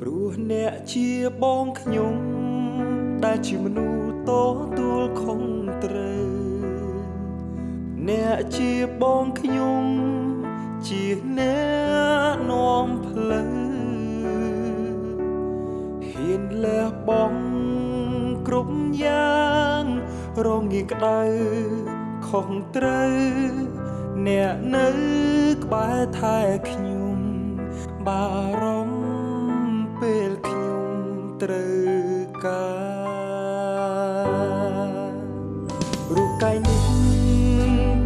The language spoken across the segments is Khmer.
ព្រោះអ្នកជាបងខ្ញុំ ដែលជាមនុស្សតទួលខុសត្រូវ អ្នកជាបងខ្ញុំ ជាអ្នកនាំផ្លូវហ៊ានលះបង់គ្រប់យ៉ាងរងាក្តៅខុសត្រូវអ្នកនៅក្បែរថែខ្ញុំបារម្ភ ពេលខ្ញុំត្រូវការរូបកាយនេះ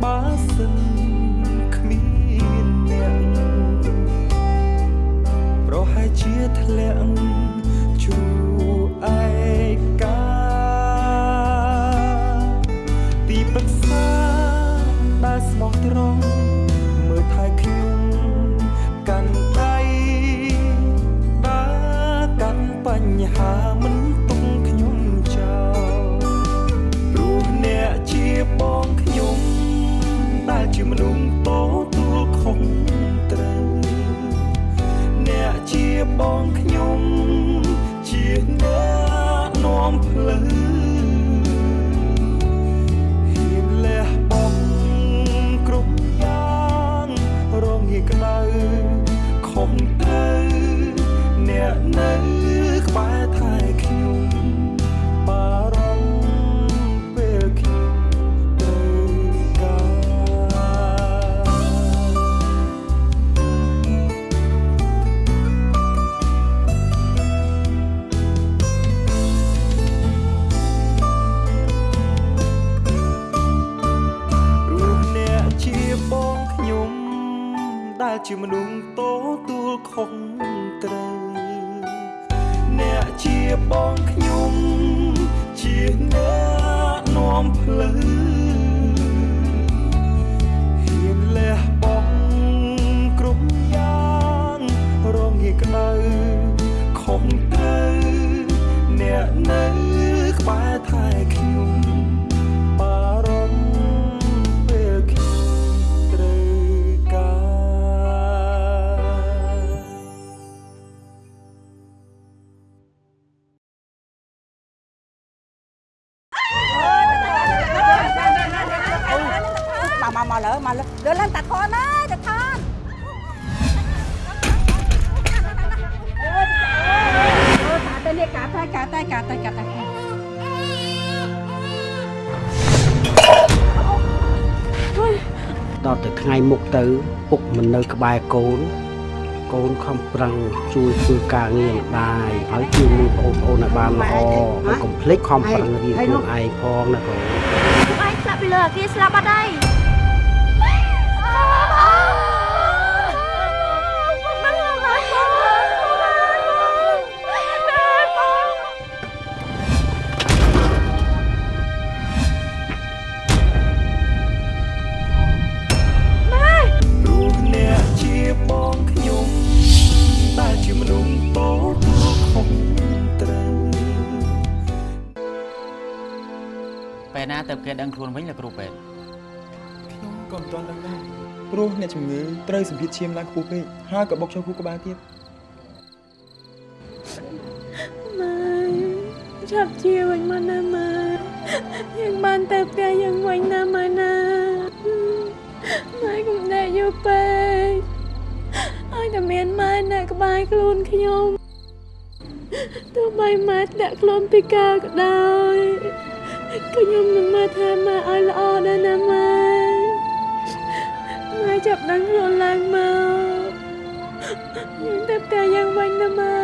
បើសិនគ្មានអ្នកប្រហែលជាធ្លាក់ជួ អ្នកនៅក្បែរថែខ្ញុំបារម្ភពេលខ្ញុំត្រូវការព្រោះអ្នកជាបងខ្ញុំដែលជាមនុស្សតទួ ននៅក្បែរកូនកូនខំប្រឹងជួយធ្វើការងារម្ដាយហើយជួយមើលបងប្អូនឲ្យបានល្អហើយកុំភ្លេចខំប្រឹងរៀនខ្លួនឯងផងណាកូនពួកឯងស្លាប់ពីលើអាគារស្លាប់អត់ហើយ គេដឹងខ្លួនវិញលោកគ្រូពេទ្យខ្ញុំក៏មិនទាន់ដឹងដែរព្រោះអ្នកជំងឺត្រូវសម្ភារឈាមឡើងខ្ពស់ពេកហើយក៏បុកចូលខួរក្បាលទៀតម៉ែចាប់ជាវិញមកណាម៉ែយើងបានទៅផ្ទះយើងវិញណាម៉ែណាម៉ែកុំដេកយូរពេកឲ្យតែមានម៉ែនៅក្បែរខ្លួនខ្ញុំទោះបីម៉ែធ្លាក់ខ្លួនពីការក៏ដោយក៏ ខ្ញុំនឹងមើលថែម៉ែឲ្យល្អដែរណាម៉ែម៉ែចាប់ដឹងខ្លួនឡើងមកយើងទៅផ្ទះយើងវិញណាម៉ែ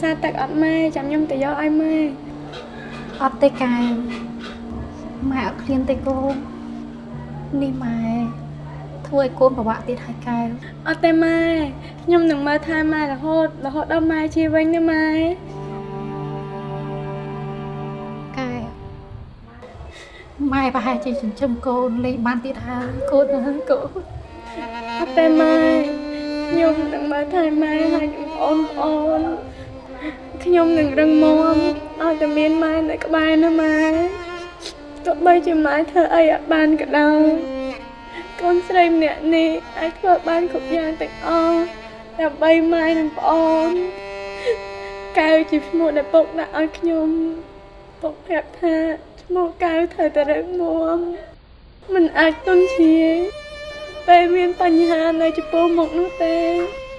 សាទឹកអត់ម៉ែចាំខ្ញុំទៅយកឲ្យម៉ែអត់ទេកែម៉ែអត់ឃ្លានទេកូននេះម៉ែធ្វើឲ្យកូនពិបាកទៀតហើយកែអត់ទេម៉ែខ្ញុំនឹងមើលថែម៉ែរហូតរហូតដល់ម៉ែជាវិញណាម៉ែកែម៉ែប្រហែលជាចិញ្ចឹមកូនលេងបានទៀតហើយកូនណាកូនអត់ទេម៉ែខ្ញុំនឹងមើលថែម៉ែហើយនឹងបងប្អូន ខ្ញុំនឹងរឹងមាំឲ្យតែមានម៉ែនៅក្បែរណាម៉ែទោះបីជាម៉ែធ្វើអីអត់បានក៏ដោយកូនស្រីម្នាក់នេះអាចធ្វើបានគ្រប់យ៉ាងទាំងអស់ដើម្បីម៉ែនិងប្អូនកែវជាឈ្មោះដែលពុកដាក់ឲ្យខ្ញុំពុកប្រាប់ថាឈ្មោះកែវត្រូវតែរឹងមាំមិនអាចទន់ជ្រាយពេលមានបញ្ហានៅចំពោះមុខនោះទេដូច្នេះ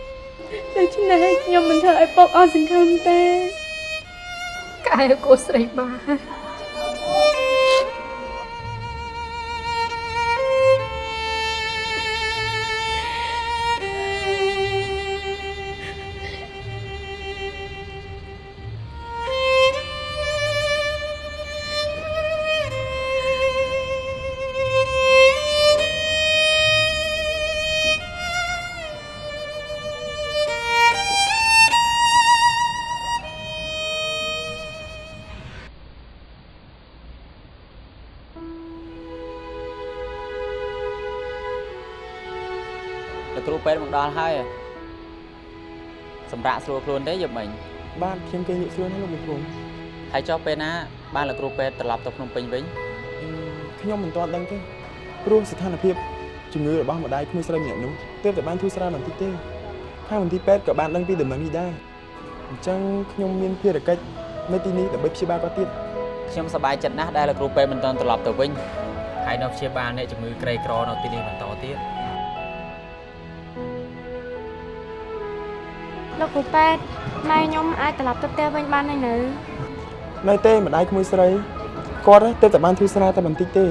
ខ្ញុំមិនធ្វើឲ្យពុកអស់សង្ឃឹមទេកែកូនស្រីបាលោ ដល់ហើយសម្រាប់ស្រួលខ្លួនទេយប់មិញបាទខ្ញុំគេងលក់ស្រួលណាស់លោកលោកគ្រូហើយចុះពេលណាបានលោកគ្រូពេទ្យត្រឡប់ទៅភ្នំពេញវិញអឺខ្ញុំមិនទាន់ដឹងទេព្រោះស្ថានភាពជំងឺរបស់ម្ដាយក្មួយស្រីម្នាក់នោះទើបតែបានធូរស្រាលបន្តិចទេខាងមន្ទីរពេទ្យក៏បានដឹងពីដំណឹងនេះដែរអញ្ចឹងខ្ញុំមានភារកិច្ចនៅទីនេះដើម្បីព្យាបាលគាត់ទៀតខ្ញុំសប្បាយចិត្តណាស់ដែលលោកគ្រូពេទ្យមិនទាន់ត្រឡប់ទៅវិញហើយនៅព្យាបាលអ្នកជំងឺក្រីក្រនៅទីនេះបន្តទៀត លោកគ្រូពេទ្យម៉ែខ្ញុំអាចត្រឡប់ទៅផ្ទះវិញបានហើយនៅនៅទេម្ដាយក្មួយស្រីគាត់ទើបតែបានធូរស្រាលតែបន្តិចទេ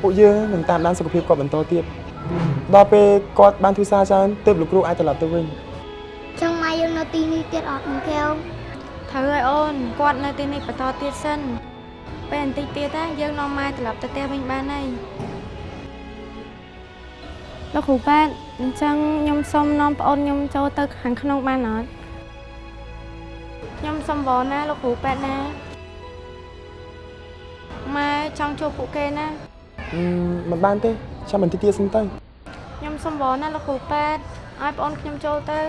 ពួកយើងនឹងតាមដានសុខភាពគាត់បន្តទៀតដល់ពេលគាត់បានធូរស្រាលច្រើនទើបលោកគ្រូអាចត្រឡប់ទៅវិញចង់មកយើងនៅទីនេះទៀតអត់មួយកែវត្រូវហើយអូនគាត់នៅទីនេះបន្តទៀតសិនពេលបន្តិចទៀតណាយើងនាំម៉ែត្រឡប់ទៅផ្ទះវិញបានហើយ លោកគ្រូពេទ្យអញ្ចឹងខ្ញុំសូមនាំប្អូនខ្ញុំចូលទៅខាងក្នុងបានអត់ខ្ញុំសូមវល់ណាលោកគ្រូពេទ្យណាម៉ែចង់ជួបពួកគេណាអឺមិនបានទេចាំបន្តិចទៀតសិនទៅខ្ញុំសូមវល់ណាលោកគ្រូពេទ្យឲ្យប្អូនខ្ញុំចូលទៅ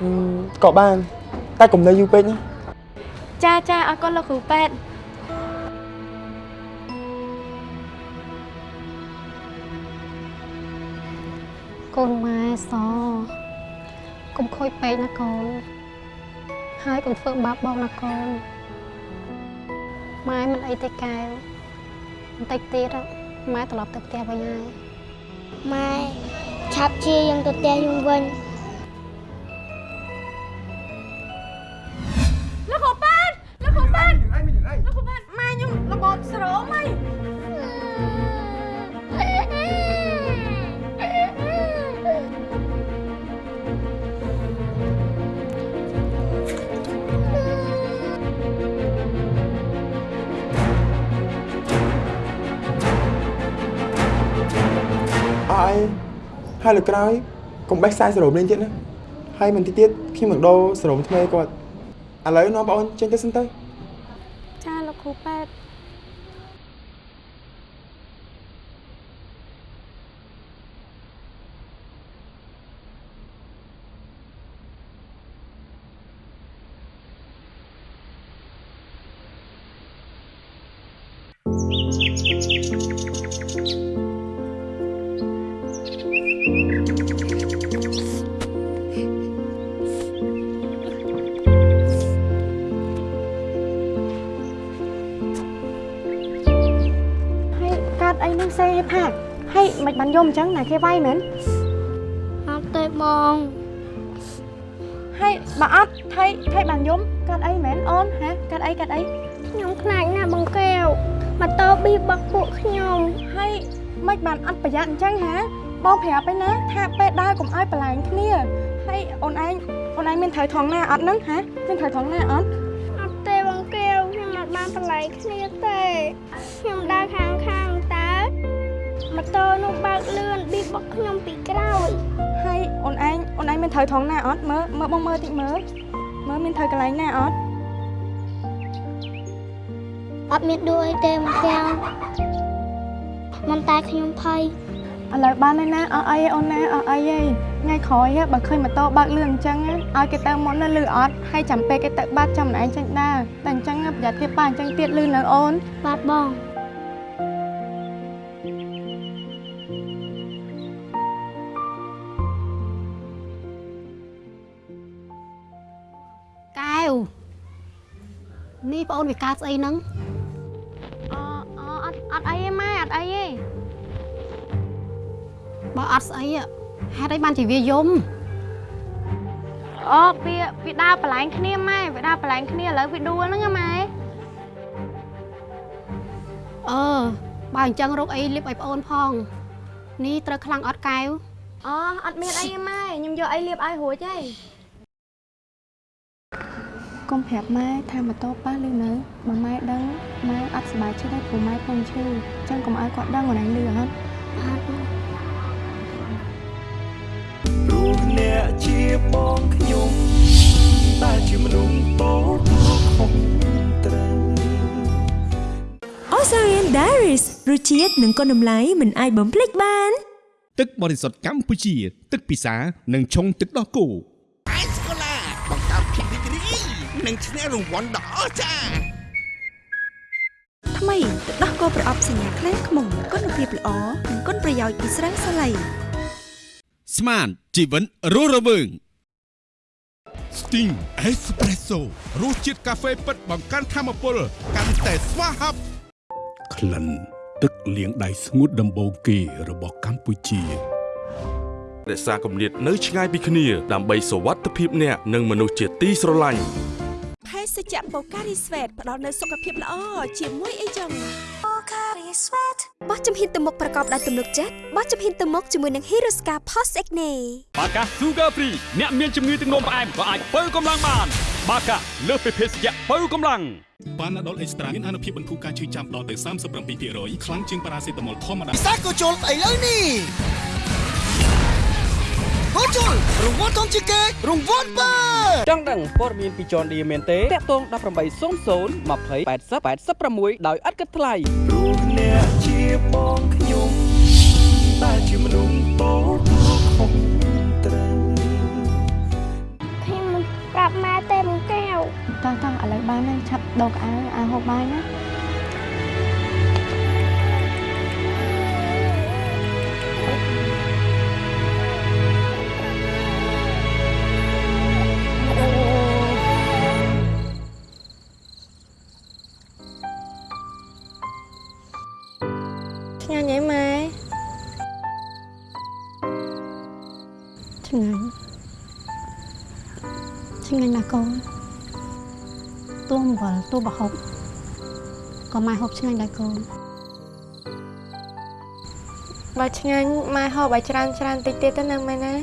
អឺក៏បានតែកុំនៅយូរពេកណាចាចាអរគុណលោកគ្រូពេទ្កូនម៉ែសកុំខូចពេកណាកូនហើយកុំធ្វើបាបបងណាកូនម៉ែមិនអីទេកែវបន្តិចទៀតម៉ែត្រឡប់ទៅផ្ទះវិញហើយម៉ែឆាប់ជាយើងទៅផ្ទះយើងវិញលោកកប៉ាន់លោកកប៉ាន់លោកកប៉ាន់ម៉ែខ្ញុំរបបស្រោមហី ហើយហើយលើក្រោយកុំបេះខ្សែសរោមលេងទៀតណាហើយមិនតិចទៀតខ្ញុំនឹងដោសរោមថ្មីគាត់ឥឡូវនាំបងអូនចេញទៅសិនទៅចាលោកគ្រូប៉ែត ញ្ចឹងណាគេវាយមែនអត់ទេបងហើយបើអត់ថៃថៃបានយំកាត់អីមែនអូនហ៎កាត់អីកាត់អីខ្ញុំខ្លាចណាស់បងកែវម៉ូតូប៊ីរបស់ពួកខ្ញុំហើយមិនបានអត់ប្រយ័ត្នអញ្ចឹងហ៎បងប្រាប់ឯណាថាពេលដើរកុំឲ្យបន្លែងគ្នាហើយអូនឯងអូនឯងមានត្រូវថងណាអត់ហ្នឹងហ៎មានត្រូវថងណាអត់អត់ ត្រូវថងណាអត់មើលមើលបងមើលតិចមើលមើលមានត្រូវកន្លែងណាអត់អត់មានដួលអីទេបងកែវមិនតែខ្ញុំភ័យឥឡូវបានហើយណាអស់អីអូនណាអស់អីហីថ្ងៃក្រោយហ៎បើឃើញម៉ូតូបើកលឿនអញ្ចឹងណាឲ្យគេទៅមុនណាលឺអត់ហើយចាំពេលគេទៅបាត់ចាំម្នាក់ឯងចេញដើរតែអញ្ចឹងណាប្រយ័ត្នគេប៉ះអញ្ចឹងទៀតលឺនៅអូនបាទបង បងអូនវាកើតស្អីហ្នឹងអអអត់អត់អីទេម៉ែអត់អីទេបើអត់ស្អីហ៎ហេតុអីបានជាវាយំអូវាវាដើរបន្លែងគ្នាម៉ែវាដើរបន្លែងគ្នាឥឡូវវាដួលហ្នឹងហ៎ម៉ែអឺបើអញ្ចឹងរកអីលាបឲ្យបងអូនផងនេះត្រូវខ្លាំងអត់កែវអូអត់មានអីទេម៉ែខ្ញុំយកអីលាបឲ្យរួចទេ កុំប្រាប់ម៉ែថាម៉ូតូប៉ះឬនៅបើម៉ែដឹងម៉ែអត់សប្បាយចិត្តទេព្រោះម៉ែពងឈឺអញ្ចឹងកុំឲ្យគាត់ដឹងអូនឯងលឺអត់បាទបងព្រោះអ្នកជាបងខ្ញុំតែជាមនុស្សតូចខុសត្រូវ Osarian Diaries រសជាតិនិងគុណតម្លៃមិនអាចបំភ្លេចបាន ទឹកបរិសុទ្ធកម្ពុជា ទឹកពិសានិងឆុងទឹកដោះគោ និងឈ្នះរង្វាន់ដ៏អស្ចារ្យថ្មីទឹកដោះគោប្រអប់សញ្ញាខ្លាំងខ្មុំគុណភាពល្អនិងគុណប្រយោជន៍ពីស្រាសាឡៃស្មានជីវិតរស់រវើង Sting Espresso រសជាតិកាហ្វេពិតបង្កើនធម៌ពលកាន់តែស្វាហាប់ក្លិនទឹកលាងដៃស្ងួតដំបូងគេរបស់កម្ពុជារក្សាគម្លាតនៅឆ្ងាយពីគ្នាដើម្បីសុវត្ថិភាពអ្នកនិងមនុស្សជាទីស្រឡាញ់ភេ សជ្ជៈបូការីស្វេតផ្ដល់នូវសុខភាពល្អជាមួយអីចឹងបូការីស្វេតបោះជំហានទៅមុខប្រកបដោយទំនុកចិត្តបោះជំហានទៅមុខជាមួយនឹង Hirosca Post Acne បាកា Sugar Free អ្នកមានជំងឺទឹកនោមផ្អែមក៏អាចបើកម្លាំងបាន បាកាលើសពីភេសជ្ជៈបើកម្លាំងប៉ាណាដុលអេកស្ត្រាមានអនុភាពបន្ធូរការឈឺចាំដល់ទៅ37%ខ្លាំងជាងប៉ារ៉ាសេតាមុលធម្មតាពិសាក៏ជុលឥឡូវនេះ ហូជុលរង្វាន់ធំជាងគេរង្វាន់បើចង់ដឹងព័ត៌មានពីចនឌីមែនទេតាក់ទង1800 20 80 86ដោយឥតគិតថ្លៃព្រោះអ្នកជាបងខ្ញុំតែជាមនុស្សតូចខុសត្រូវខ្ញុំមិនប្រាប់ម៉ែទេបងកែវតោះតោះឥឡូវបានហើយឆាប់ដោកអាវអាហូបបាយណា ញ់ហីម៉ែឆ្ងាញ់ឆ្ងាញ់ណាស់កូនទោះអំបិលទោះប្រហុកក៏ម៉ែហូបឆ្ងាញ់ដែរកូនបើឆ្ងាញ់ម៉ែហូបឲ្យច្រើនច្រើនតិចទៀតទៅណាម៉ែណា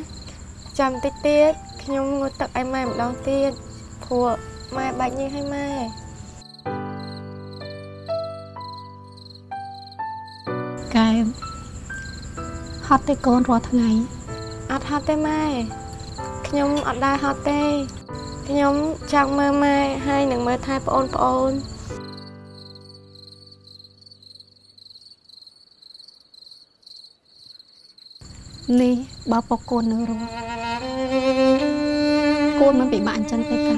ចាំតិចទៀតខ្ញុំងូតទឹកឲ្យម៉ែម្ដងទៀតព្រោះម៉ែបាច់ញើសឲ្យម៉ែ ហត់ទេកូនរាល់ថ្ងៃហត់ទេម៉ែខ្ញុំអត់ដែរហត់ទេខ្ញុំចង់មើលម៉ែហើយនឹងមើលថែប្អូនប្អូននេះបើពកូននៅរស់កូនមិនពិបាកអញ្ចឹងទេកែ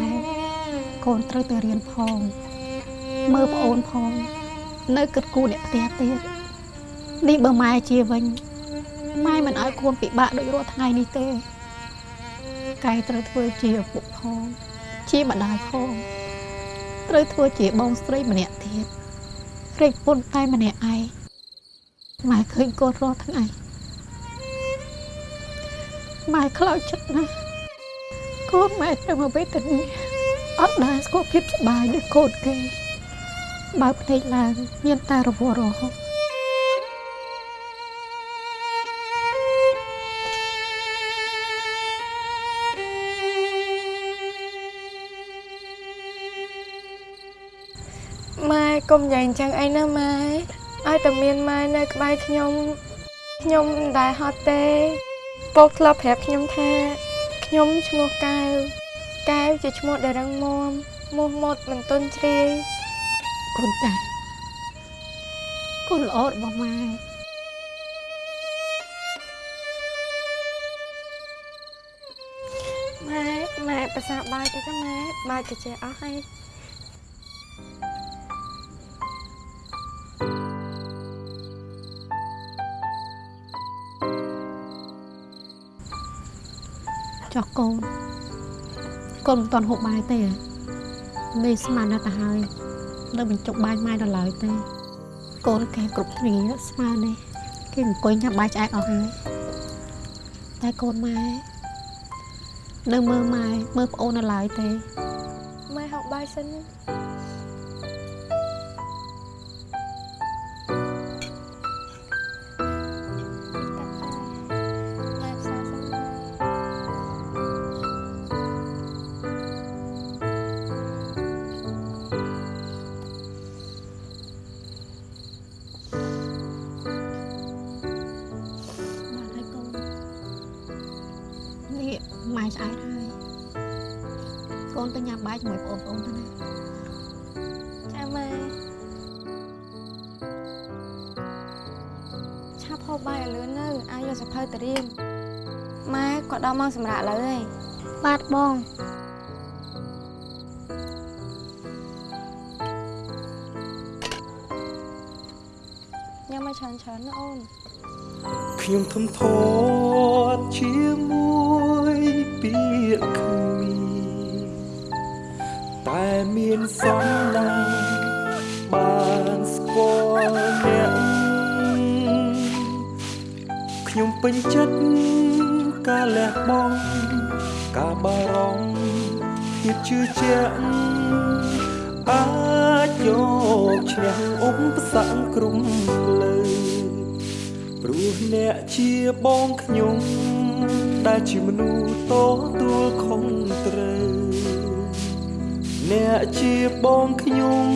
កូនត្រូវតែរៀនផង មើលប្អូនផង នៅគិតគូរអ្នកផ្ទះទៀតនេះបើម៉ែជាវិញ ម៉ែមិនឲ្យកូនពិបាកដូចរាល់ថ្ងៃនេះទេកែត្រូវធ្វើជាឪពុកផងជាម្ដាយផងត្រូវធ្វើជាបងស្រីម្នាក់ទៀតរែកពុនតែម្នាក់ឯងម៉ែឃើញកូនរាល់ថ្ងៃម៉ែខ្លោចចិត្តណាស់កូនម៉ែត្រូវមកវេទនាអត់ដែរស្គាល់ភាពសប្បាយដូចកូនគេបើភ្នែកឡើងមានតែរវល់រហូត កុំនិយាយអញ្ចឹងអីណាម៉ែឲ្យតែមានម៉ែនៅក្បែរខ្ញុំខ្ញុំមិនដែលហត់ទេពុកធ្លាប់ប្រាប់ខ្ញុំថាខ្ញុំឈ្មោះកែវកែវជាឈ្មោះដែលរឹងមាំមោះមុតមិនទន់ជ្រាយកូនតាកូនល្អរបស់ម៉ែម៉ែម៉ែប្រសាបាយទៅចាម៉ែបាយទៅជាអស់ហើយ ចោះកូនកូនមិនទាន់ហូបបាយទេមេស្មានណាស់ទៅហើយនៅបញ្ចុកបាយម៉ែដល់ឡើយទេ កូនគេគ្រប់គ្នាស្មាននេះគេអង្គុយញ៉ាំបាយឆ្អែតអស់ហើយតែកូនម៉ែនៅមើលម៉ែមើលប្អូននៅឡើយទេម៉ែហូបបាយសិនណា ម៉ែឆ្អែតហើយកូនទៅញ៉ាំបាយជាមួយបងប្អូនទៅណាចាម៉ែឆាប់ហូបបាយឲ្យលឿននៅអាយយកសភៅទៅរៀនម៉ែក៏ដល់ម៉ោងសម្រាប់ឥឡូវហើយបាទបងញ៉ាំមកច្រើនច្រើនណាអូនខ្ញុំធំធាត់ជាមួយ មានសំណាងបានស្គាល់អ្នកខ្ញុំពេញចិត្តការលះបង់ការបារម្ភភាពជឿជាក់អាចយកឈ្នះឧបសគ្គគ្រប់លើព្រោះអ្នកជាបងខ្ញុំដែលជាមនុស្សតទួលខុសត្រូវ អ្នកជាបងខ្ញុំ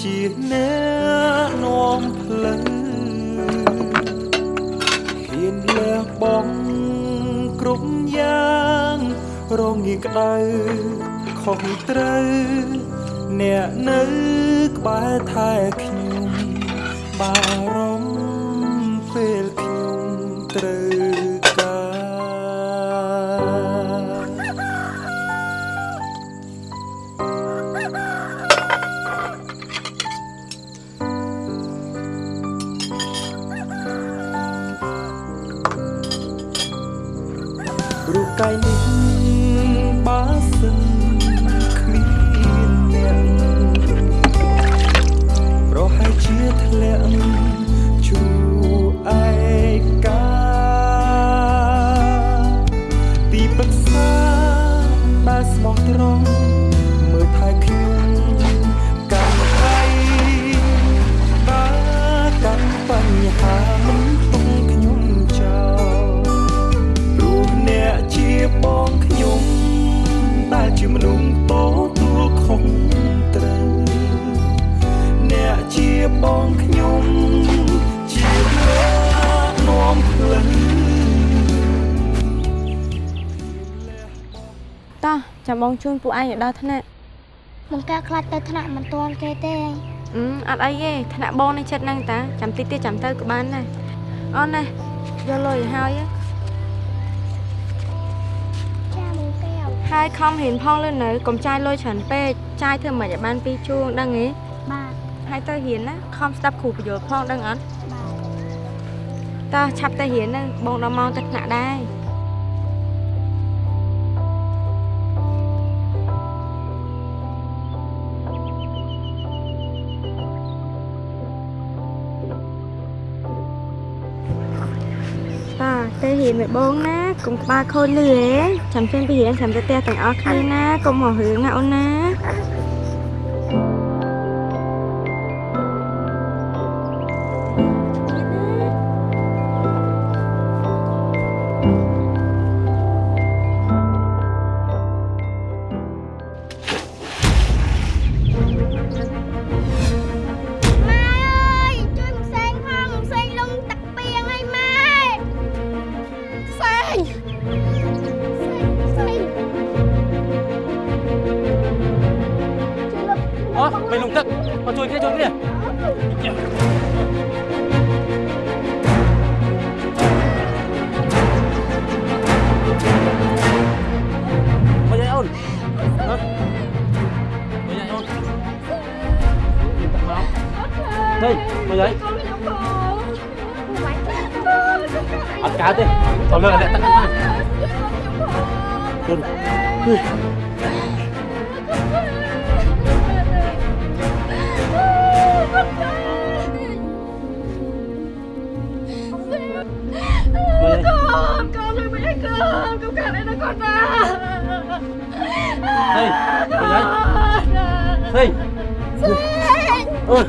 ជាអ្នកនាំផ្លូវហ៊ានលះបង់គ្រប់យ៉ាងរងងាយក្តៅខុសត្រូវអ្នកនៅក្បែរថែខ្ញុំបារ ចាំបងជូនពួកឯងឲ្យដល់ថ្នាក់មិនកាខ្លាចទៅថ្នាក់មិនទាន់គេទេអឺអត់អីទេថ្នាក់បងនៅចិត្តហ្នឹងតាចាំតិចទៀតចាំទៅក៏បានដែរអូនណាយកលុយឲ្យហើយចាមួយកែវហើយខំរៀនផងលឿននៅកុំចាយលុយច្រើនពេកចាយធ្វើមិនឲ្យបានពីរជួងដឹងទេបាទហើយទៅរៀនណាខំស្ដាប់គ្រូបញ្យល់ផងដឹងអត់បាទតើឆាប់ទៅរៀនហ្នឹងបងដល់ម៉ោងទៅថ្នាក់ដែរ រៀនមួយបងណាកុំក្បាលខូចលឺហ៎ចាំចេញពីរៀនចាំទៅផ្ទះទាំងអស់គ្នាណាកុំហៅរឿងណាអូនណា Ôi,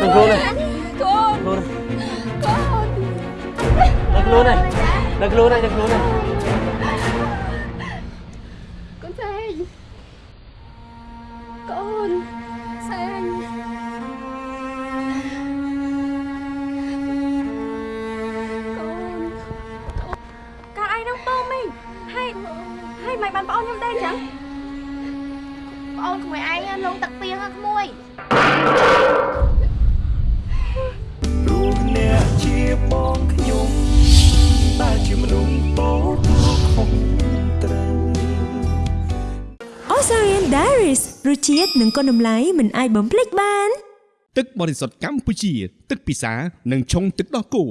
đừng vô này. Vô này. Đừng luôn này. Đừng luôn này, đừng luôn này. គុណតម្លៃមិនអាចបំភ្លេចបាន ទឹកបរិសុទ្ធកម្ពុជា ទឹកពិសានិងឆុងទឹកដោះគោ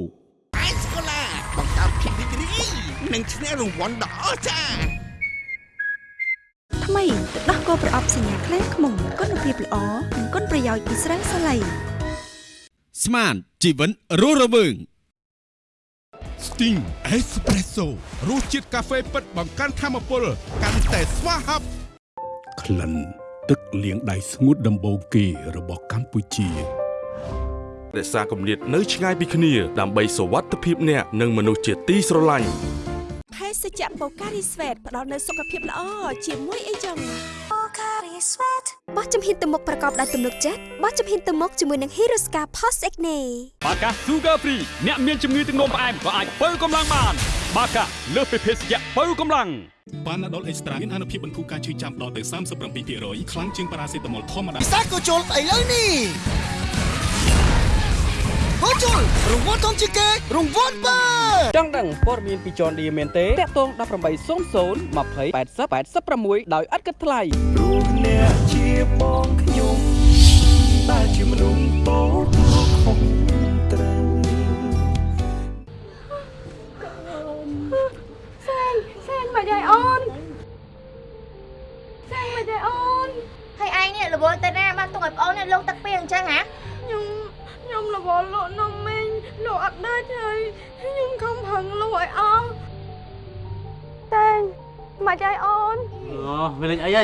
អេសកូឡាបង្កើតភាពរីករាយនិងឈ្នះរង្វាន់ដ៏អស្ចារ្យថ្មីទឹកដោះគោប្រអប់សញ្ញាខ្លែងខ្មុំគុណភាពល្អនិងគុណប្រយោជន៍ពីស្រាសាឡៃស្មានជីវិនរស់រវើង Sting Espresso រសជាតិកាហ្វេពិតបង្កើនធម៌ពលកាន់តែស្វាហាប់ក្លិន ទឹកលាងដៃស្ងួតដំបូងគេរបស់កម្ពុជារក្សាគម្លាតនៅឆ្ងាយពីគ្នាដើម្បីសុវត្ថិភាពអ្នកនិងមនុស្សជាទីស្រឡាញ់ភេសជ្ជៈបូការីស្វេតផ្ដល់នូវសុខភាពល្អជាមួយអីចឹងបូការីស្វេតបោះជំហានទៅមុខប្រកបដោយទំនុកចិត្តបោះជំហានទៅមុខជាមួយនឹង Hirosca Post Acne បាកា Sugar Free អ្នកមានជំងឺទឹកនោមផ្អែមក៏អាចបើកម្លាំងបាន បាកាលើសពីភេសជ្ជៈបើកម្លាំងបានដុលអេកស្ត្រាមានអនុភាពបន្ធូរការឈឺចាំដល់ទៅ37%ខ្លាំងជាងប៉ារ៉ាសេតាមុលធម្មតាពិសាក៏ជុលស្អីលើនេះហូជុលរង្វាន់ធំជាងគេរង្វាន់បើចង់ដឹងព័ត៌មានពី John Deere មែនទេតាក់ទង1800 20 80 86ដោយឥតគិតថ្លៃព្រោះអ្នកជាបងខ្ញុំតែជាមនុស្សតូច មកយាយអូនសែងមកយាយអូនហើយឯងនេះរវល់ទៅណាបានទុកឲ្យប្អូននេះលងទឹកពីងអញ្ចឹងហ៎ខ្ញុំខ្ញុំរវល់លក់នំមីងលក់អត់ដាច់ហើយខ្ញុំខំប្រឹងលក់ឲ្យអស់តែងមកយាយអូនអូវាលេងអីហី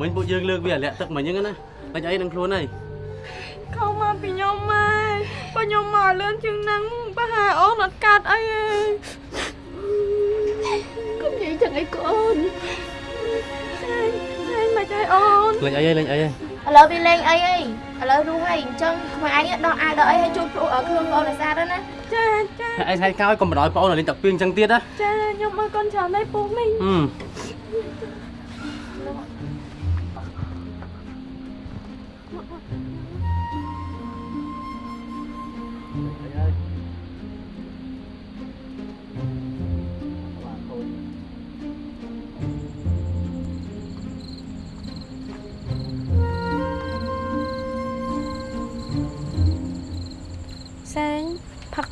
មិញពួកយើងលើកវាលាក់ទឹកមិញហ្នឹងណាលេងអីនឹងខ្លួនហីខំមកពីខ្ញុំមកបើខ្ញុំមកលឿនជាងហ្នឹងប្រហែលអូនអត់កាត់អីទេ កុំនិយាយចឹងអីកូនសែងសែងមកយាយអូនលេងអីហីលេងអីហីឥឡូវវាលេងអីអីឥឡូវរស់ហើយអញ្ចឹងក្មួយឯងដោះអាវដោះអីឲ្យជួយព្រោះឲ្យខ្លួនប្អូនឲ្យស្អាតទៅណាចាចាឯងថ្ងៃក្រោយកុំបដ ாய் បងអូនលេងទឹកពីអញ្ចឹងទៀតណាចាខ្ញុំអើកូនច្រើនហើយពុកមីងហឹ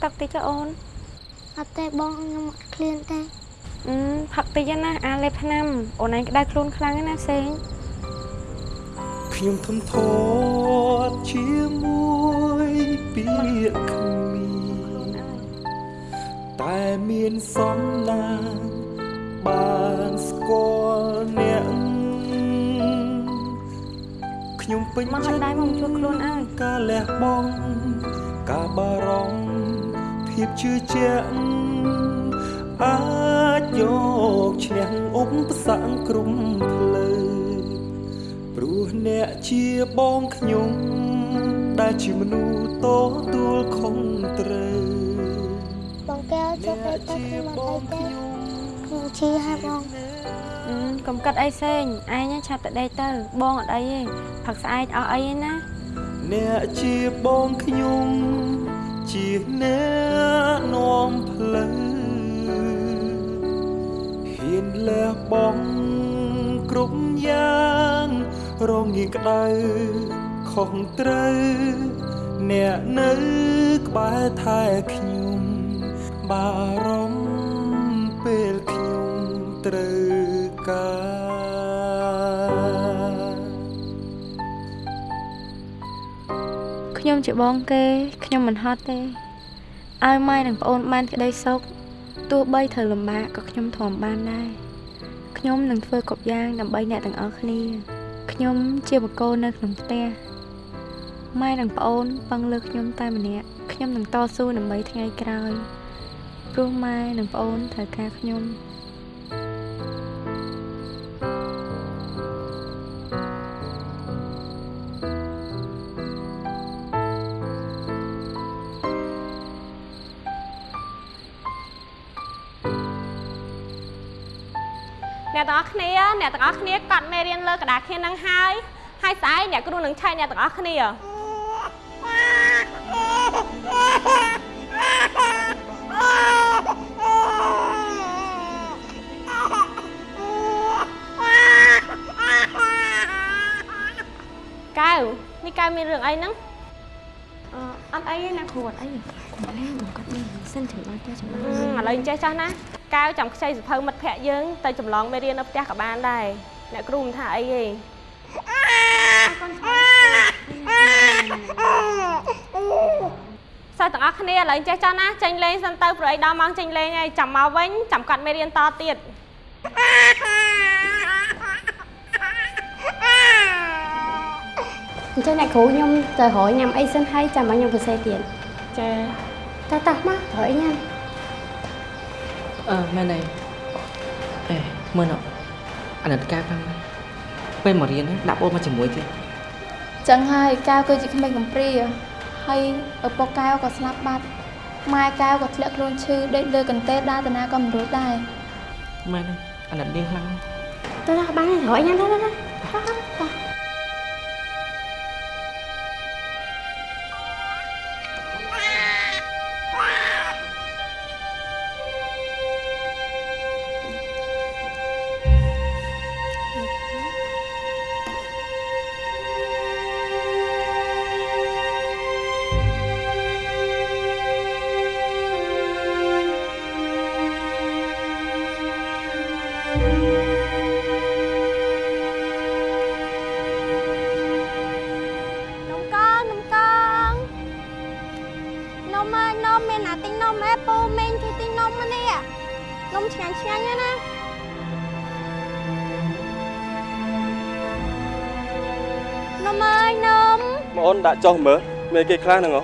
ទឹកតិចទៅអូនអត់ទេបងខ្ញុំអត់ឃ្លានទេអឺផឹកតិចណាអាលេបថ្នាំអូនឯងក្តៅខ្លួនខ្លាំងណាស់សែងខ្ញុំធំធាត់ជាមួយពាក្យគ្មានតែមានសំណាងបានស្គាល់អ្នកខ្ញុំពេញមកឲ្យដៃមកជួយខ្លួនអើយការលះបង់ការបារម្ភ ភាពជឿជាក់អាចយកឈ្នះឧបសគ្គក្រុមផ្លូវព្រោះអ្នកជាបងខ្ញុំដែលជាមនុស្សតទួលខុសត្រូវបងកែវជួយទៅទៅខ្ញុំអត់អីទេខ្ញុំឈឺហើយបងអឺកុំកាត់អីសែងឯងឆាប់ទៅដេកទៅបងអត់អីទេផឹកស្អែកអស់អីទេណាអ្នកជាបងខ្ញុំ ជាអ្នកនាំផ្លូវហ៊ានលះបង់គ្រប់យ៉ាងរងាក្តៅខុសត្រូវអ្នកនៅក្បែរថែខ្ញុំបារម្ភពេលខ្ញុំត្រូវ ខ្ញុំជាបងគេខ្ញុំមិនហត់ទេឲ្យម៉ែនិងប្អូនបានក្តីសុខទោះបីត្រូវលំបាកក៏ខ្ញុំធំបានដែរខ្ញុំនឹងធ្វើគ្រប់យ៉ាងដើម្បីអ្នកទាំងអស់គ្នាខ្ញុំជាបកគោនៅក្នុងផ្ទះម៉ែនិងប្អូនពឹងលើខ្ញុំតែម្នាក់ខ្ញុំនឹងតស៊ូដើម្បីថ្ងៃក្រោយព្រោះម៉ែនិងប្អូនត្រូវការខ្ញុំ អស់គ្នាអ្នកទាំងអស់គ្នាកត់មេរៀនលើกระดาษគ្នានឹងហើយហើយស្អែកអ្នកគ្រូនឹងឆែកអ្នកទាំងអស់គ្នា កៅនេះកៅមានរឿងអីហ្នឹង អឺអត់អីទេណាគ្រូអត់អីកុំលេងមកគាត់នេះសិនถึงបានចេះចំណង ឥឡូវអញ្ចេះចោះណា កៅចាំខ្ចីសភៅមិត្តភ័ក្ដិយើងទៅចម្លងមេរៀននៅផ្ទះក៏បានដែរអ្នកគ្រូមិនថាអីទេសិស្សទាំងអស់គ្នាឥឡូវអញ្ចេះចោះណាចេញលេងសិនទៅព្រោះអីដល់ម៉ោងចេញលេងហើយចាំមកវិញចាំកាត់មេរៀនតទៀតអញ្ចឹងអ្នកគ្រូខ្ញុំទៅរយញ៉ាំអីសិនហើយចាំមកខ្ញុំសរសេរទៀតចាតោះតោះមករយញ៉ាំ អឺមែនទេអេមើលណ៎អាណិតកាផងពេលមករៀនហ្នឹងដាក់អូនមកជាមួយទៀតចឹងហើយកែវគឺជាក្មេងកំព្រាហើយឪពុកកែវក៏ស្លាប់បាត់ម៉ែកែវក៏ធ្លាក់ខ្លួនឈឺដេកលើកន្ទេលដើរតាណាក៏មិនរួចដែរមែនទេអាណិតនាងខ្លាំងណាស់តោះតោះបានហើយរយញ៉ាំទៅទៅ ពូមីងជួយទិញនំមកនេះនំឆ្ងាញ់ឆ្ងាញ់ណាស់នំអើយនំបងអូនដាក់ចុះមើលមានគេខ្លះហ្នឹងហ៎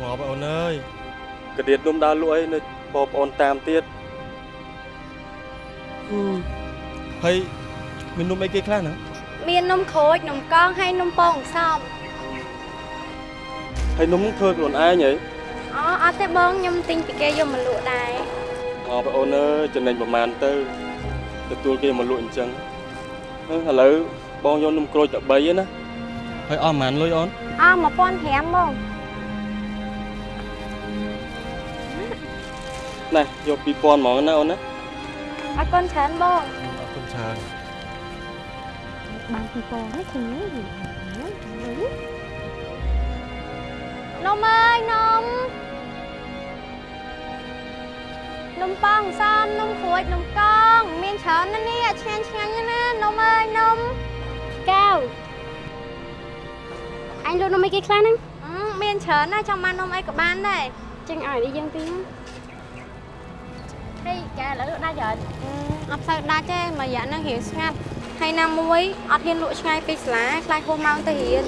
បងប្អូនអើយកដៀតនំដើរលក់អីនៅបងប្អូនតាមទៀតអឺហើយមាននំអីគេខ្លះហ្នឹង មាននំក្រូចនំកងហើយនំពងសំហើយនំធ្វើខ្លួនឯងហីអូអត់ទេបងខ្ញុំទិញពីគេយកមកលក់ដែរបងប្អូនអើយចំណេញប្រមាណទៅអទទួលគេមកលក់អញ្ចឹងហើយឥឡូវបងយកនំក្រូចតែ3ឯណាហើយអស់ប៉ុន្មានលុយអូនអស់1500បងណែយក2000ហ្មងណាអូនណាអរគុណច្រើនបងអរគុណច្រើន បាន2000នេះឃើញទេនំអើយនំនំប៉ោងសំនំក្រួយនំកង មានច្រើនណាស់នេះឆ្ងាញ់ឆ្ងាញ់ណាស់ណានំអើយនំកៅអញលក់នំអីគេខ្លះហ្នឹងមានច្រើនណាស់ចង់បាននំអីក៏បានដែរចឹងឲ្យនេះយើងទីហេកែឥឡូវលក់ដាច់ច្រើនអត់សូវដាច់ទេមួយរយៈហ្នឹងរៀងស្ងាត់ ហើយណាមួយអត់ហ៊ានលក់ឆ្ងាយពេកសាលាខ្លាចហួសម៉ោងទៅរៀន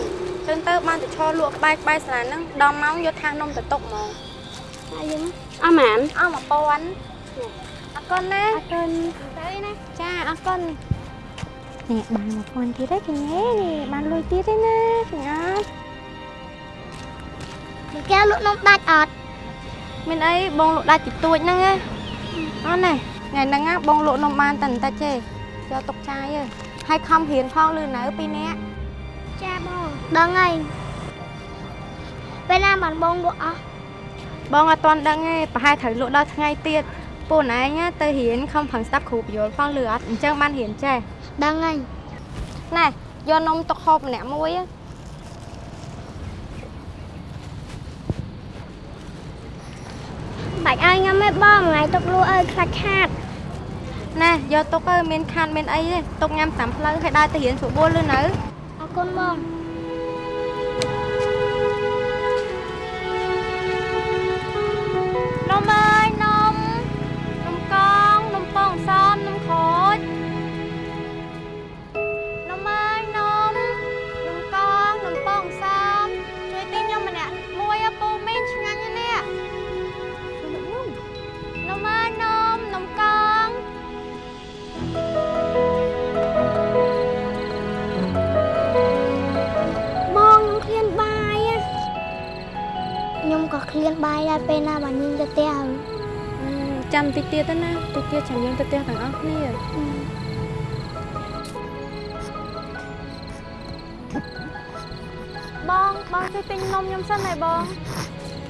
ចឹងទៅបានទៅឈរលក់ក្បែរក្បែរសាលាហ្នឹងដល់ម៉ោងយកថាសនំទៅទុកហ្មងហើយយើងអស់ម៉ានអស់1000អរគុណណាអរគុណទៅណាចាអរគុណនេះបាន1000ទៀតទេកញ្ញានេះបានលុយទៀតទេណាកញ្ញាលោកកែលក់នំដាច់អត់មានអីបងលក់ដាច់តិចតួចហ្នឹងឯងអត់ណាថ្ងៃហ្នឹងណាបងលក់នំបានតែបន្តិចទេយកទុកចាយទេ ហើយខំរៀនផងលឺនៅពីរនាក់ចាបងដឹងហើយពេលណាបានបងលក់អស់បងអត់ទាន់ដឹងទេប្រហែលត្រូវលក់ដល់ថ្ងៃទៀតពូនឯងណាទៅរៀនខំប្រឹងស្ដាប់គ្រូបញ្យល់ផងលឺអត់អញ្ចឹងបានរៀនចេះដឹងហើយណែយកនំទុកហូបម្នាក់មួយណាបាច់ឲ្យញ៉ាំទេបងថ្ងៃទុកលក់អើយខ្លាច់ខាត ណែយកទុកទៅមានខាតមានអីទេទុកញ៉ាំតាមផ្លូវហើយដើរទៅរៀនស្រួលលឺនៅអរគុណបង ឃ្លានបាយដែរពេលណាបើញញទៅផ្ទះចាំតិចទៀតទៅណាតិចទៀតចាំយើងទៅផ្ទះទាំងអស់គ្នាបងបងជួយទិញនំខ្ញុំសិនហើយបង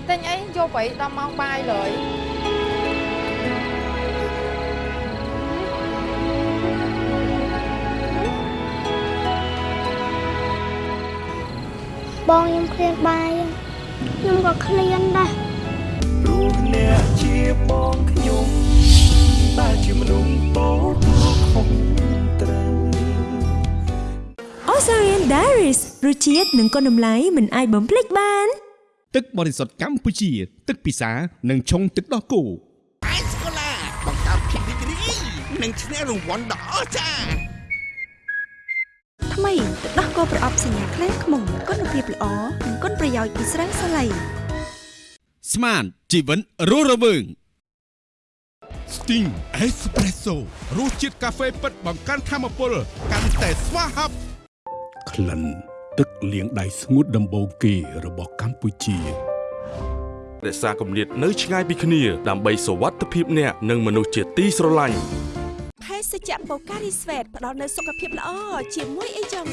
ទិញអីយកไปដល់ម៉ោងបាយលើយបងខ្ញុំឃ្លានបាយ ខ្ញុំក៏ឃ្លានដែរព្រោះអ្នកជាបងខ្ញុំតែជាមនុស្សតូចខុសត្រូវ Osarian Diaries រសជាតិនិងគុណតម្លៃមិនអាចបំភ្លេចបាន ទឹកបរិសុទ្ធកម្ពុជា ទឹកពិសានិងឆុងទឹកដោះគោអេសកូឡាបង្កើតភាពរីករាយនិងឈ្នះរង្វាន់ដ៏អស្ចារ្យថ្មី ទឹកដោះគោប្រអប់សញ្ញាខ្លាំងខ្មុំគុណភាពល្អនិងគុណប្រយោជន៍ពីស្រាសាឡៃស្មានជីវិនរស់រវើង Sting Espresso រសជាតិកាហ្វេពិតបង្កើនធម៌ពលកាន់តែស្វាហាប់ក្លិនទឹកលាងដៃស្ងួតដំបូងគេរបស់កម្ពុជារក្សាគម្លាតនៅឆ្ងាយពីគ្នាដើម្បីសុវត្ថិភាពអ្នកនិងមនុស្សជាទីស្រឡាញ់ភេ សជ្ជៈបូការីស្វេតផ្ដល់នូវសុខភាពល្អជាមួយអីចឹង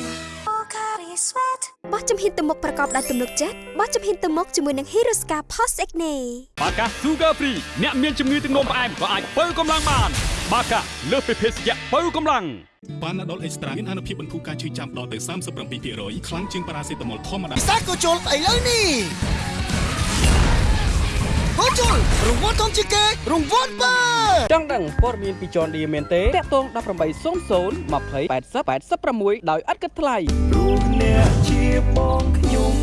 បូការីស្វេតបោះជំហានទៅមុខប្រកបដោយទំនុកចិត្តបោះជំហានទៅមុខជាមួយនឹង Hiroska Post Acne បាកា Sugar Free អ្នកមានជំងឺទឹកនោមផ្អែមក៏អាចបើកម្លាំងបាន បាកាលើសពីភេសជ្ជៈបើកម្លាំងបានណាដុលអេកស្ត្រាមានអនុភាពបន្ធូរការឈឺចាំដល់ទៅ37%ខ្លាំងជាងប៉ារ៉ាសេតាមុលធម្មតាពិសាក៏ជុលស្អីលើនេះ ក៏ជុលរង្វាន់ធំជាងគេរង្វាន់បើចង់ដឹងព័ត៌មានពី John Deere មែនទេតាក់ទង1800 20 80 86ដោយឥតគិតថ្លៃព្រោះអ្នកជាបងខ្ញុំ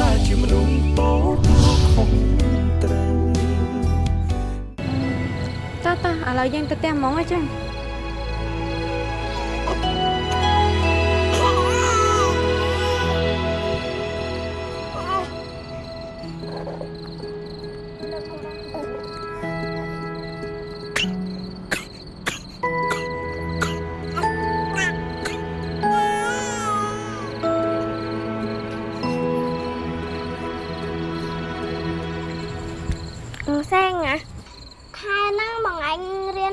តែជាមនុស្សតូចខុសត្រូវតោះតោះឥឡូវយើងទៅផ្ទះហ្មងអញ្ចឹង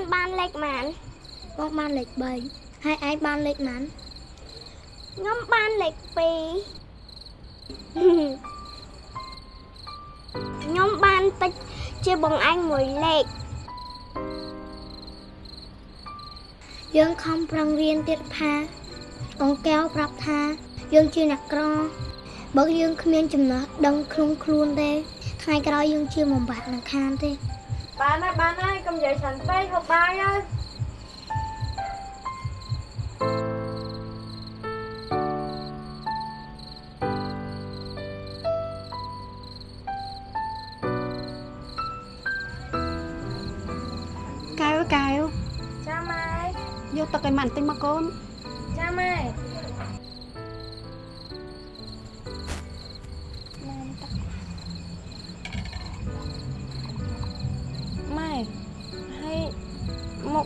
ខែហ្នឹងបងអញរៀនបានលេខប៉ុន្មានបងបានលេខ3ហើយឯងបានលេខណាន់ខ្ញុំបានលេខ2ខ្ញុំបានតិចជាបងអញមួយលេខយើងខំប្រឹងរៀនទៀតថាអង្កែវប្រាប់ថា យើងជាអ្នកក្របើយើងគ្មានចំណេះដឹងក្នុងខ្លួនទេថ្ងៃក្រោយយើងជាបំបាក់នឹងខានទេ បានហើយបានហើយកុំនិយាយច្រើនពេកហូបបាយហើយកែវកែ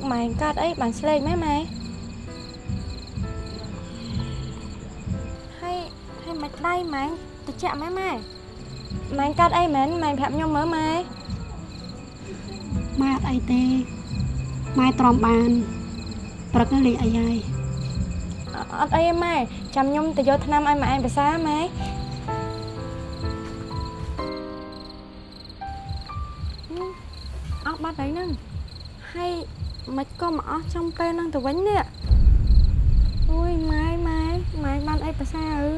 មកម៉ែកាត់អីបានស្លេកម៉ែម៉ែហើយហើយមិនដៃម៉ែទៅចាក់ម៉ែម៉ែម៉ែកាត់អីមែនម៉ែប្រាប់ខ្ញុំមើលម៉ែម៉ែអត់អីទេម៉ែទ្រាំបានព្រឹកនេះលេងអីហើយអត់អីទេម៉ែចាំខ្ញុំទៅយកថ្នាំឲ្យម៉ែឯងភាសាម៉ែ ក៏មកអស់ trong ពេលហ្នឹងទៅវិញនេះអូយម៉ែម៉ែម៉ែបានអីភាសាអឺ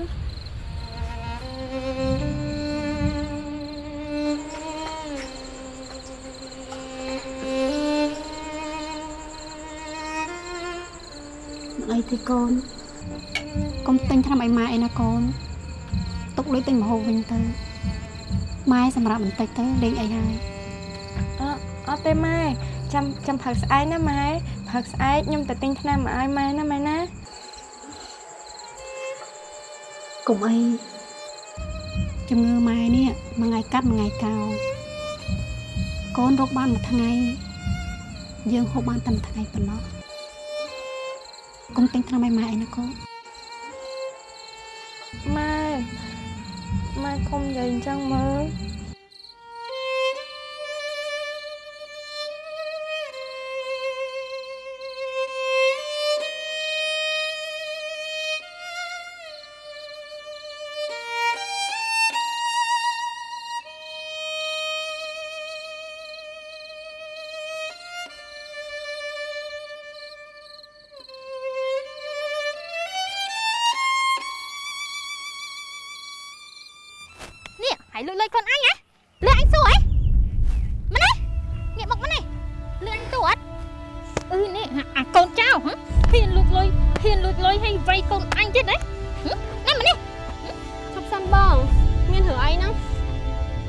មិនអីទេកូនកុំទិញថ្នាំឲ្យម៉ែអីណាកូនទុកលុយទិញម្ហូបវិញទៅម៉ែសម្រាប់បន្តិចទៅលេងអីហើយអត់អត់ទេម៉ែចាំចាំផឹកស្អែកណាម៉ែ ផឹកស្អែកខ្ញុំទៅទិញថ្នាំមកឲ្យម៉ែណាម៉ែណាកុំអីជំងឺម៉ែនេះមួយថ្ងៃកាត់មួយថ្ងៃកោរកូនរកបានមួយថ្ងៃ យើងហូបបានតែមួយថ្ងៃប៉ុណ្ណោះកុំទិញថ្នាំឲ្យម៉ែអីណាកូនម៉ែម៉ែកុំនិយាយអញ្ចឹងមើល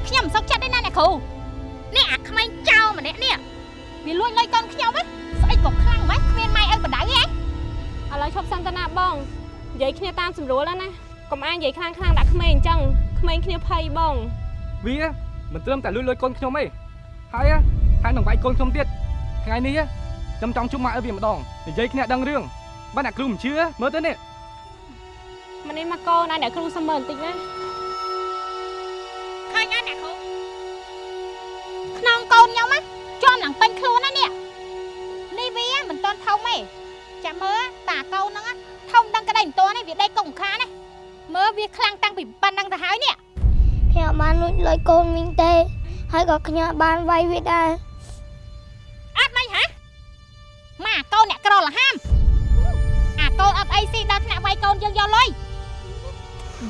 ខ្ញុំមិនសុខចិត្តទេណាអ្នកគ្រូនេះអាក្មេងចៅម្នាក់នេះវាលួចលុយកូនខ្ញុំហ៎ស្អីក៏ខ្លាំងម៉េចគ្មានម៉ែឲ្យបដៅហ៎ឥឡូវឈប់សិនទៅណាបងនិយាយគ្នាតាមស្រួលហើយណាកុំអាយនិយាយខ្លាំងខ្លាំងដាក់ក្មេងអញ្ចឹងក្មេងគ្នាភ័យបងវាមិនត្រឹមតែលួចលុយកូនខ្ញុំទេហើយហើយនឹងវាយកូនខ្ញុំទៀតថ្ងៃនេះខ្ញុំចង់ជួបម៉ាក់ឲ្យវាម្ដងនិយាយគ្នាដឹងរឿងបើអ្នកគ្រូមិនជឿមើលទៅនេះម្នេះមកកូនឲ្យអ្នកគ្រូសុំមើលបន្តិចណា ឃើញអត់អ្នកគ្រូខ្នងកូនខ្ញុំណាជាប់នឹងពេញខ្លួនណានេះនេះវាមិនទាន់ធំទេចាំមើលតាកូនហ្នឹងធំដឹងក្តីមិនទាន់ទេវាដេកកុំខានណាមើលវាខ្លាំងតាំងពីប៉ុណ្ណឹងទៅហើយនេះខ្ញុំបានលួចលុយកូនវិញទេ ហើយក៏ខ្ញុំបានវាយវាដែរអត់មិនហ៎ម៉ាកូនអ្នកក្រលហាមអាកូនអត់អីស៊ីដល់ថ្នាក់វាយកូនយើងយកលុយ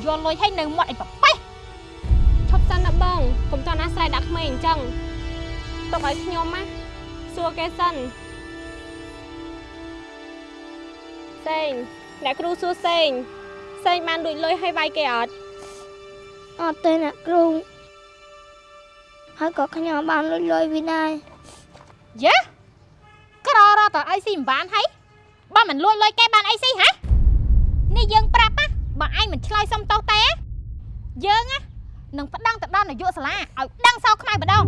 យកលុយឲ្យនៅមាត់អីប្រប៉េះ ឈប់សិនណាបងកុំតន់អាស្រ័យដាក់ក្មេងអញ្ចឹងទុកឲ្យខ្ញុំណាសួរគេសិនសេងអ្នកគ្រូសួរសេងសេងបានលួចលុយឲ្យវាយគេអត់អត់ទេអ្នកគ្រូហើយក៏ខ្ញុំបានលួចលុយវាដែរយ៉ាក្ររតើអីស៊ីមិនបានហើយបើមិនលួចលុយគេបានអីស៊ីហ៎នេះយើងប្រាប់ណាបើឯងមិនឆ្លើយសុំទោសទេយើងណា នឹងប្តឹងទៅដល់នាយកសាលាឲ្យដឹងសោខ្មៅម្ដង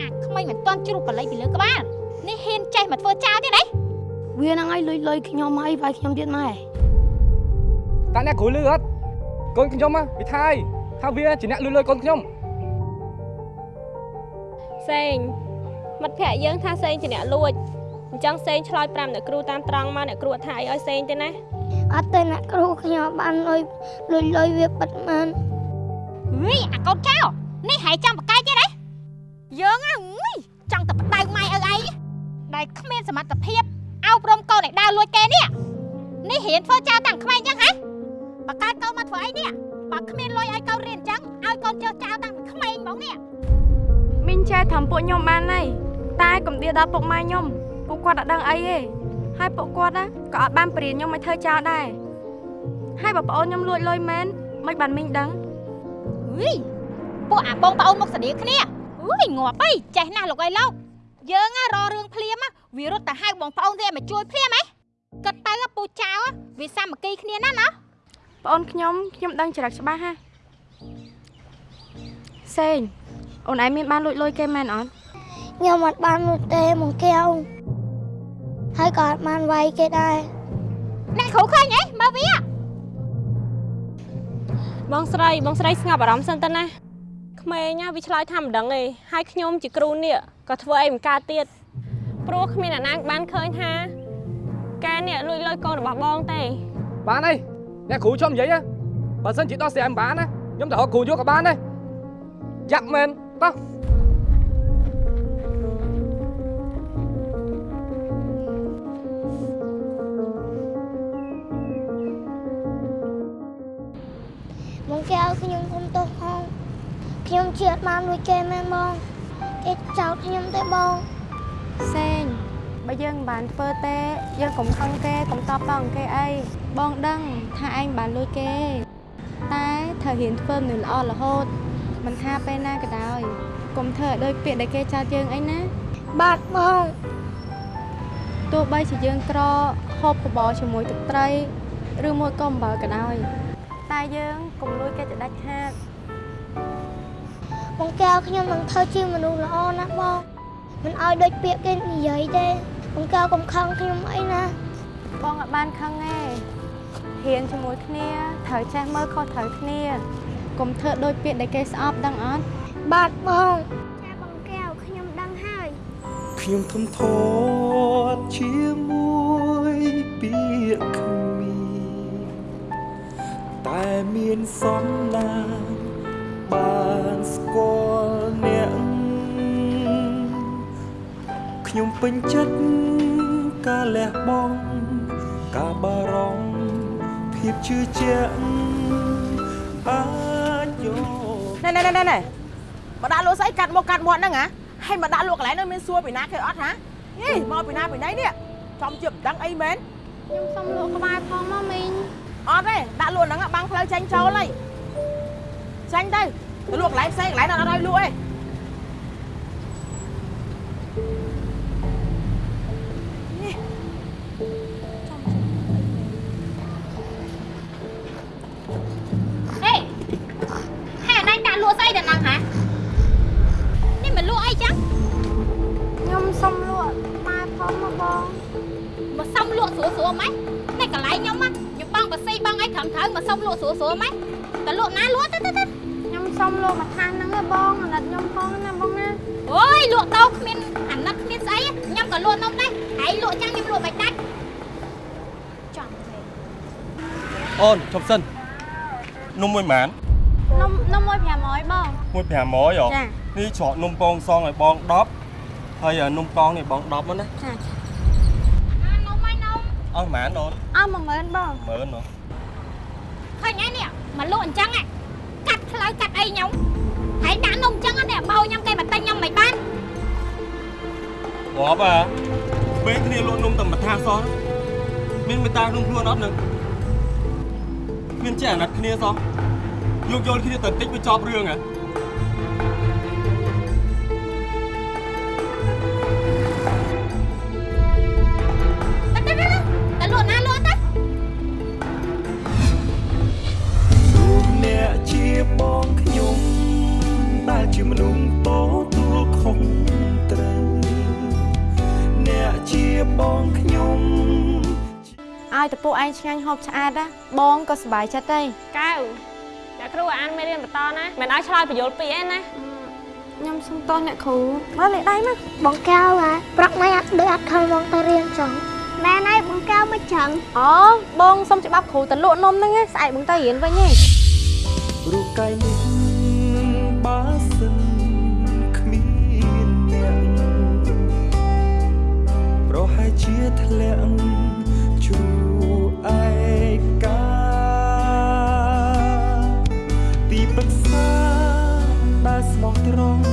អាក្មេងមិនទាន់ជ្រុះបល័យពីលើក្បាលនេះហ៊ានចេះមកធ្វើចោលទៀតហ៎វានឹងឲ្យលួចលុយខ្ញុំហើយវាយខ្ញុំទៀតម៉ែតាអ្នកគ្រូលឺអត់កូនខ្ញុំហ៎វាថាយថាវាជាអ្នកលួចលុយកូនខ្ញុំសេងមិត្តភក្តិយើងថាសេងជាអ្នកលួចអញ្ចឹងសេងឆ្លើយប្រាប់អ្នកគ្រូតាមត្រង់មកអ្នកគ្រូអត់ថាអីឲ្យសេងទេណាអត់ទេអ្នកគ្រូខ្ញុំបានលុយលុយលុយវាបិទមែន ហីអាកូនចៅនេះហែងចង់បកាយទៀតហ៎យើងហ៎ងុយចង់តែបដៅម៉ែឪអីដែលគ្មានសមត្ថភាពអោបរំកូនឲ្យដើរលួចគេនេះនេះរៀនធ្វើចៅតាំងក្មេងចឹងហ៎បកាយកូនមកធ្វើអីនេះបើគ្មានលុយឲ្យកូនរៀនចឹងឲ្យកូនចើចៅតាំងពីក្មេងហ្មងនេះមីងចេះធ្វើពួកខ្ញុំបានហើយតែកុំដៀដល់ពុកម៉ែខ្ញុំពួកគាត់អត់ដឹងអីទេហើយពួកគាត់ណាក៏អត់បានបរៀនខ្ញុំឲ្យធ្វើចោលដែរហើយបើប្អូនខ្ញុំលួចលុយមែនមិនបានមីងដឹង យពួកអាបងប្អូនមកស្ដីគ្នាអុយងាប់អីចេះណាស់លោកអីលោកយើងរអរឿងភ្លាមវារត់ទៅហៅបងប្អូនទេមកជួយភ្លាមហ៎គិតទៅពូចៅវាសាមគ្គីគ្នាណាណាប្អូនខ្ញុំខ្ញុំដឹងច្រឹកច្បាស់ហាសេងអូនឯងមានបានលួចលុយគេមែនអត់ខ្ញុំអត់បានលួចទេមកកែវហើយក៏អត់បានវាយគេដែរអ្នកគ្រូឃើញអីមើលវា បងស្រីបងស្រីស្ងប់អារម្មណ៍សិនទៅណាក្មេងណាវាឆ្លើយថាមិនដឹងទេហើយខ្ញុំជាគ្រូនេះក៏ធ្វើអីមិនកើតទៀតព្រោះគ្មានអ្នកណាបានឃើញថាកែនេះលួចលុយកូនរបស់បងទេបានហើយអ្នកគ្រូខ្ញុំនិយាយហ៎បើសិនជាដោះស្រាយមិនបានណាខ្ញុំទៅរកគ្រូយកក៏បានដែរយ៉ាប់មែនតោះ មកកែវខ្ញុំគុំទោសផងខ្ញុំជឿអត់បានលួចគេមែនបងគេចោទខ្ញុំទេបងសេងបើយើងមិនបានធ្វើទេយើងកុំខឹងគេកុំតបតងគេអីបងដឹងថាឯងបានលួចគេ តែត្រូវរៀនធ្វើមនុស្សល្អរហូតមិនថាពេលណាក៏ដោយកុំធ្វើឲ្យដូចពាក្យដែលគេចោទយើងអីណាបាទបងទោះបីជាយើងក្រហូបបបរជាមួយទឹកត្រី ឬមួយក៏អំបិលក៏ដោយតែយើង កុំលួចគេទៅដាច់ខាតបងកែវខ្ញុំនឹងធ្វើជាមនុស្សល្អណាស់បងមិនឲ្យដូចពាក្យគេនិយាយទេបងកែវកុំខឹងខ្ញុំអីណាបងអត់បានខឹងទេហ៊ានជាមួយគ្នាត្រូវចេះមើលខុសត្រូវគ្នាកុំធ្វើដូចពាក្យដែលគេស្អប់ដឹងអត់បាទបងចាបងកែវខ្ញុំដឹងហើយខ្ញុំធំធាត់ជាមួយពាក្យគ្មាន តែមានសំណាងបានស្គាល់អ្នកខ្ញុំពេញចិត្តការលះបង់ការបារម្ភភាពជឿជាក់អាចយកណែណែណែណែមកដាក់លក់ស្អីកាត់មកកាត់មាត់ហ្នឹងហ៎ហើយមកដាក់លក់កន្លែងហ្នឹងមានសួរពីណាគេអត់ហ៎ហេមកពីណាពីណីនេះចំជាមិនដឹងអីមែនខ្ញុំសុំលក់ក្បែរផងមកមីង អត់ទេដាក់លក់ហ្នឹងបាំងផ្លូវចាញ់ចូលហើយចាញ់ទៅទៅលក់កន្លែងផ្សេងកន្លែងហ្នឹងអត់ឲ្យលក់ទេ អូនឈប់សិននំមួយម៉ាននំនំមួយ500បងមួយ500ហ៎ចានេះច្រកនំពងសងឲ្យបង10ហើយនំកងនេះបង10មកណាចានំហើយនំអស់ម៉ានអូនអស់10000បងមើលនោះឃើញហើយនេះមកលក់អញ្ចឹងហ៎កាត់ផ្លូវកាត់អីខ្ញុំហើយដាក់នំអញ្ចឹងនេះបោខ្ញុំគេមកទិញខ្ញុំមិនបានងាប់ហ่าពេលគ្នាលក់នំតែមួយថាសោះមានមេត្តាក្នុងខ្លួនអត់នឹង មានចេះអាណិតគ្នាសោះយកយល់គ្នាទៅតិចវាចប់រឿងហ៎ទៅទៅទៅទៅលក់ណាលក់ទៅលោកអ្នកជាបងខ្ញុំដែលជាមនុស្សតទួលខុសត្រូវអ្នកជាបងខ្ញុំ ឲ្យតពួកឯងឆ្ងាញ់ហូបឆ្អែតណាបងក៏សប្បាយចិត្តទេកៅអ្នកគ្រូអានមេរៀនបន្តណាមិនឲ្យឆ្លើយបញ្យល់ពីអីណាអខ្ញុំសុំតោះអ្នកគ្រូមកលេខដៃមកបងកៅហ៎ប្រកមិនអត់ដូចអត់ខំមកទៅរៀនចឹងម៉ែណៃបងកៅមកចឹងអូបងសុំច្បាប់គ្រូទៅលក់នំហ្នឹងឯងស្អែកបងទៅរៀនវិញឯងរូបកាយនេះបើសិនគ្មានអ្នកប្រហែលជាធ្លាក់ជួឯ កាទីប្រឹក្សាដែលស្មោះត្រង់